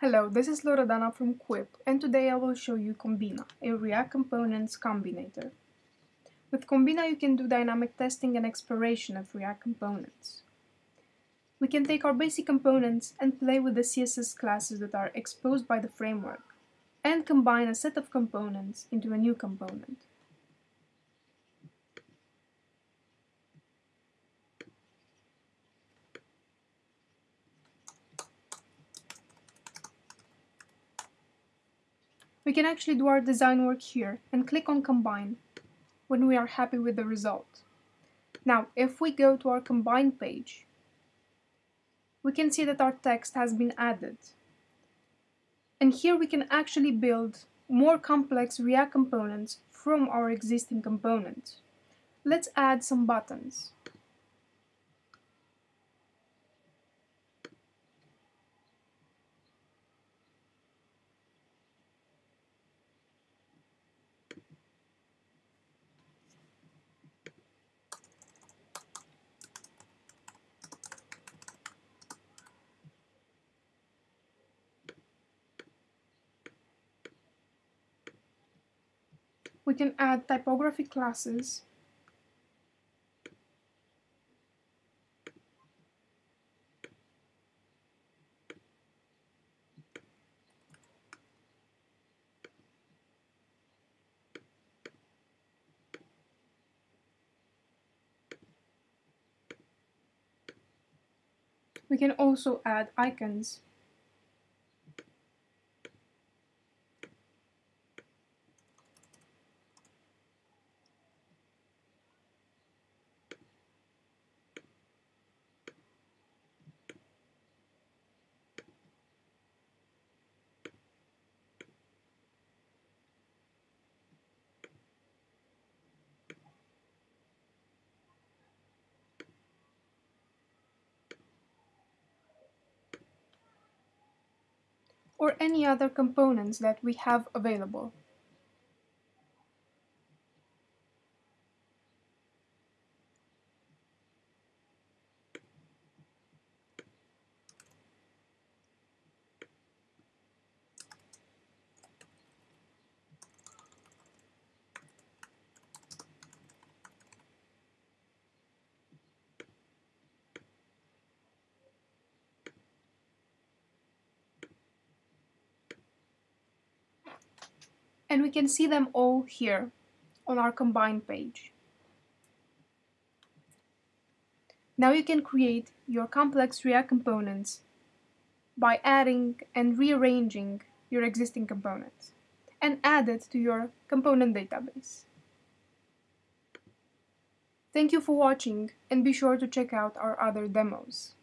Hello, this is Loredana from Quip, and today I will show you Combina, a React Components combinator. With Combina you can do dynamic testing and exploration of React components. We can take our basic components and play with the CSS classes that are exposed by the framework, and combine a set of components into a new component. We can actually do our design work here and click on Combine when we are happy with the result. Now, if we go to our Combine page, we can see that our text has been added. And here we can actually build more complex React components from our existing components. Let's add some buttons. We can add typography classes. We can also add icons or any other components that we have available. And we can see them all here on our combined page. Now you can create your complex React components by adding and rearranging your existing components and add it to your component database. Thank you for watching and be sure to check out our other demos.